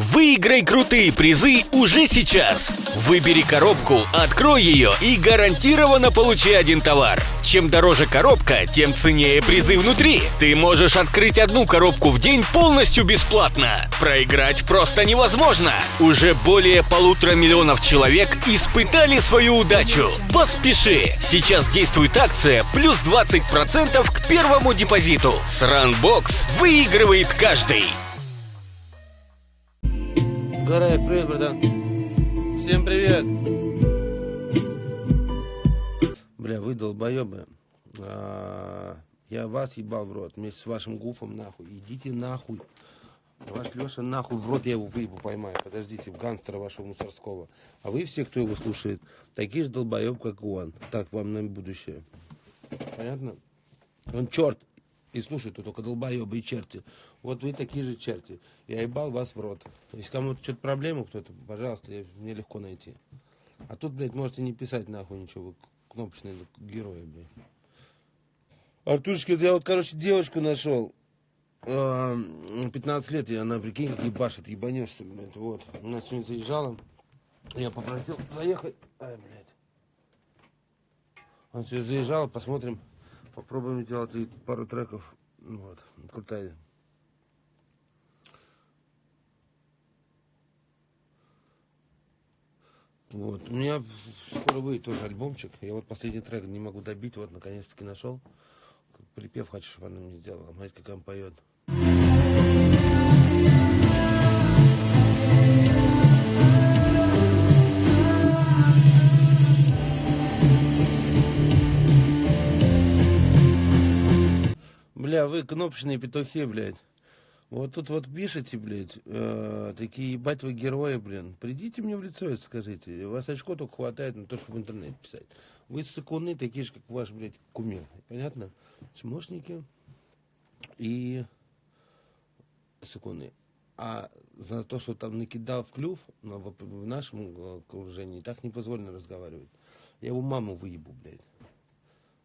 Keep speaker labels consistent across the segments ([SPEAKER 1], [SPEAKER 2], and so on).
[SPEAKER 1] Выиграй крутые призы уже сейчас. Выбери коробку, открой ее и гарантированно получи один товар. Чем дороже коробка, тем ценнее призы внутри. Ты можешь открыть одну коробку в день полностью бесплатно. Проиграть просто невозможно. Уже более полутора миллионов человек испытали свою удачу. Поспеши! Сейчас действует акция плюс 20% к первому депозиту. С Runbox выигрывает каждый.
[SPEAKER 2] Гараев, привет, братан. Всем привет. Бля, вы долбоебы. А, я вас ебал в рот вместе с вашим гуфом нахуй. Идите нахуй. Ваш Леша нахуй в рот я его выебу поймаю. Подождите, в гангстера вашего мусорского. А вы все, кто его слушает, такие же долбоеб, как он. Так, вам на будущее. Понятно? Он черт. И слушай, тут только долбоебы и черти. Вот вы такие же черти. Я ебал вас в рот. Если кому-то что-то проблема, кто-то, пожалуйста, я- мне легко найти. А тут, блядь, можете не писать нахуй ничего. Кнопочные герои, блядь. Артурочка, я вот, короче, девочку нашел. А, 15 лет, и она, прикинь, как ебашит, ебанешься, блядь. Вот. Она сегодня заезжала. Я попросил заехать. Ай, блядь. Она сегодня заезжала, посмотрим. Попробуем сделать ей пару треков. Ну Вот, крутая. Вот, у меня скоро выйдет тоже альбомчик. Я вот последний трек не могу добить, вот наконец-таки нашел. Припев хочу, чтобы она мне сделала. Мать, как она поет. Вы кнопочные петухи, блядь. Вот тут вот пишете, блядь, э, такие ебать вы герои, блин. Придите мне в лицо и скажите. У вас очко только хватает на то, чтобы в интернет писать. Вы сыкуны такие же, как ваш, блядь, кумир. Понятно? Чмошники и сыкуны. А за то, что там накидал в клюв, ну, в, в нашем э, окружении, так не позволено разговаривать. Я его маму выебу, блядь.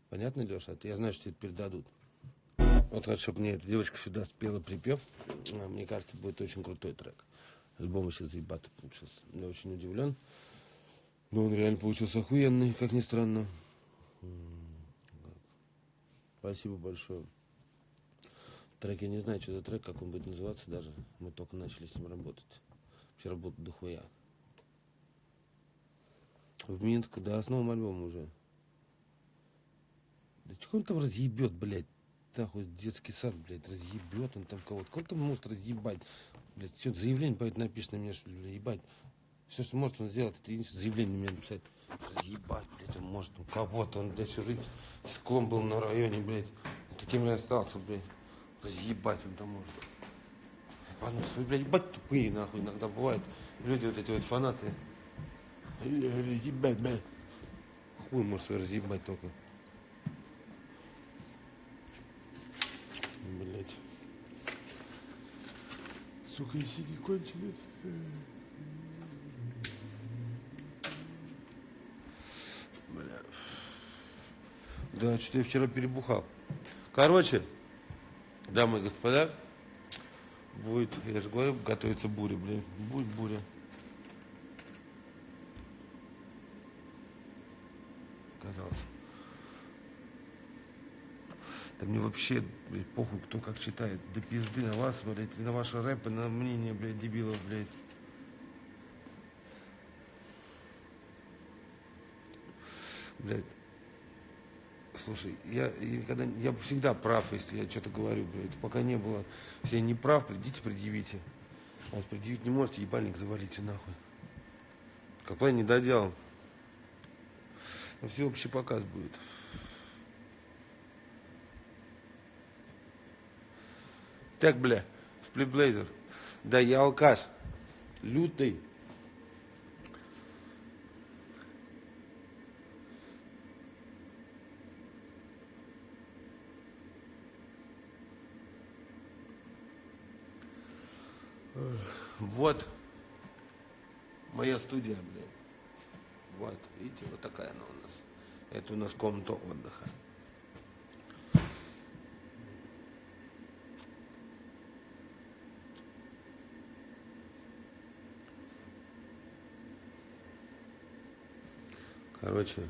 [SPEAKER 2] Понятно, Леша? Это я знаю, что тебе передадут. Вот хочу, чтобы мне эта девочка сюда спела припев. А, Мне кажется, будет очень крутой трек. Альбом еще заебатый получился. Я очень удивлен. Но он реально получился охуенный, как ни странно. Спасибо большое. Трек я не знаю, что за трек, как он будет называться даже. Мы только начали с ним работать. Вообще работать дохуя. В Минск, да, с новым альбомом уже. Да чего он там разъебет, блядь? Нахуй детский сад, блядь, разъебет он там кого-то. Кого там может разъебать? Блядь, все, заявление поэтому напишет на меня, что блядь, ебать. Все, что может он сделать, это единственное заявление меня написать. Разъебать, блядь, он может ну, кого-то. Он, блядь, всю жизнь склон был на районе, блядь. Таким и остался, блядь. Разъебать он там может. Свой, блядь, ебать тупые, нахуй, иногда бывает. Люди вот эти вот фанаты. Разъебать, блядь. Хуй может свой разъебать только. Блять. Сука, и сиги кончились. Бля. Да, что-то я вчера перебухал. Короче, дамы и господа, будет, я же говорю, готовится буря, блин. Будет буря. Казалось. Да мне вообще, блядь, похуй, кто как читает. Да пизды на вас, блядь, и на ваши рэпы, на мнение, блядь, дебилов, блядь. Блядь. Слушай, я, я никогда, я всегда прав, если я что-то говорю, блядь. Пока не было, если я не прав, придите, предъявите. А если предъявить не можете, ебальник завалите нахуй. Какой не доделал. Всеобщий показ будет. Так, бля, сплитблейзер. Да я алкаш. Лютый. Вот моя студия, блядь. Вот, видите, вот такая она у нас. Это у нас комната отдыха. Короче.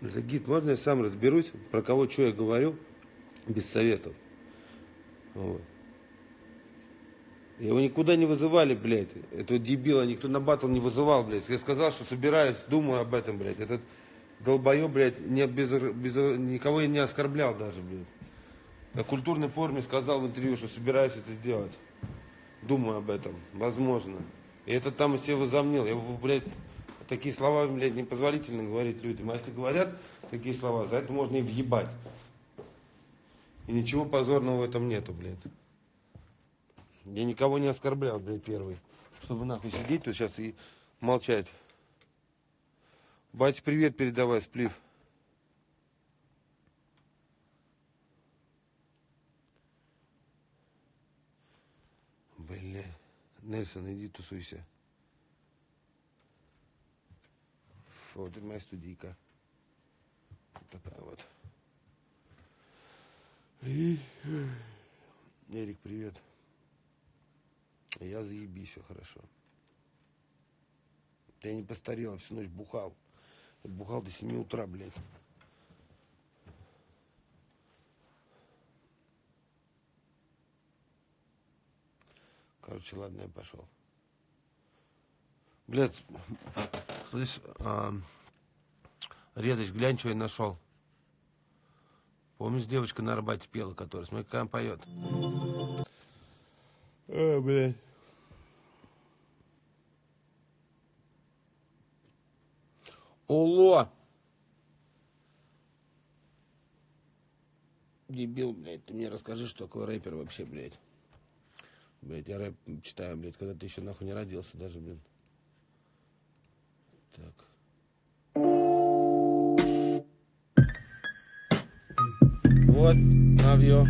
[SPEAKER 2] Загид, можно я сам разберусь, про кого что я говорю, без советов. Вот. Его никуда не вызывали, блядь. Этого дебила никто на батл не вызывал, блядь. Я сказал, что собираюсь, думаю об этом, блядь. Этот долбоеб, блядь, не, без, без, никого не оскорблял даже, блядь. На культурной форме сказал в интервью, что собираюсь это сделать. Думаю об этом, возможно. И это там себе возомнил. Я, блядь, такие слова, блядь, непозволительно говорить людям. А если говорят такие слова, за это можно и въебать. И ничего позорного в этом нету, блядь. Я никого не оскорблял, блядь, первый. Чтобы нахуй сидеть тут сейчас и молчать. Бать, привет передавай, сплив. Бля, Нельсон, иди тусуйся. Вот это моя студийка. Вот такая вот. И... Эрик, привет. Я заебись, все хорошо. Я не постарел, всю ночь бухал. Бухал до 7 утра, блядь. Короче, ладно, я пошел. Блядь, слышь, а, Резач, глянь, что я нашел. Помнишь, девочка на Арбате пела, которая, смотри, как она поет. А, блядь. Оло! Дебил, блядь, ты мне расскажи, что такое рэпер вообще, блядь. Блядь, я рэп читаю, блядь, когда ты еще нахуй не родился даже, блин. Так. Вот, навье.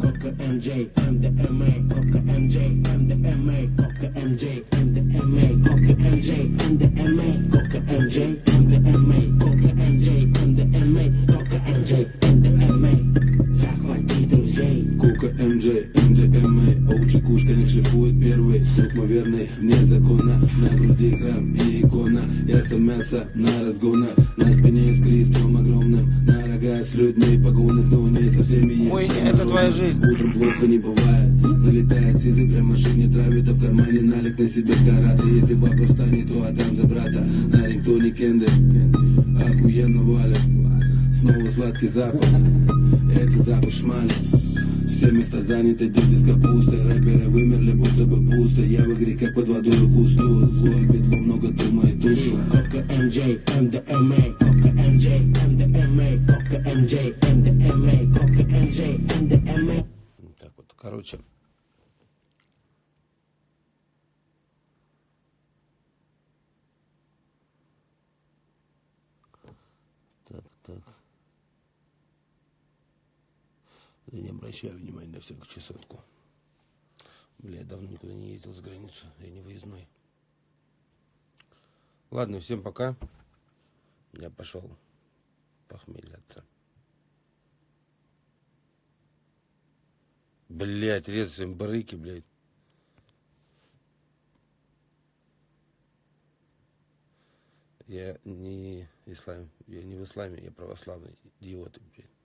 [SPEAKER 3] Coca MJ, MDMA, Coca MJ, MDMA, Coca MJ, MDMA, Coca MJ, MDMA, Coca MJ,
[SPEAKER 4] верный, вне закона На груди храм и икона. Я сам мясо на разгонах. На спине с крестом огромным На рога с людьми погонах Но не со всеми есть
[SPEAKER 2] Ой, это твоя жизнь.
[SPEAKER 4] Утром плохо не бывает. Залетает сизый прям машине Травит, а в кармане налик на себе карата. Если вопрос станет, то отдам за брата. На рингтоне кенды. Охуенно валят. Снова сладкий запах. Это запах шмали Все места заняты, дети с капустой Рэперы вымерли, будто бы пусто Я в игре, как под водой кусту Злой петло, много
[SPEAKER 3] Coca MJ, MDMA, Coca MJ, MDMA, Coca MJ, MDMA, Coca MJ, MDMA.
[SPEAKER 2] Вот Так вот, короче. Так, так. Я не обращаю внимания на всякую чесотку. Бля, я давно никуда не ездил за границу. Я не выездной. Ладно, всем пока. Я пошел похмеляться. Блять, резать своим барыки, блядь. Я не ислам, я не в исламе, я православный идиот, блядь.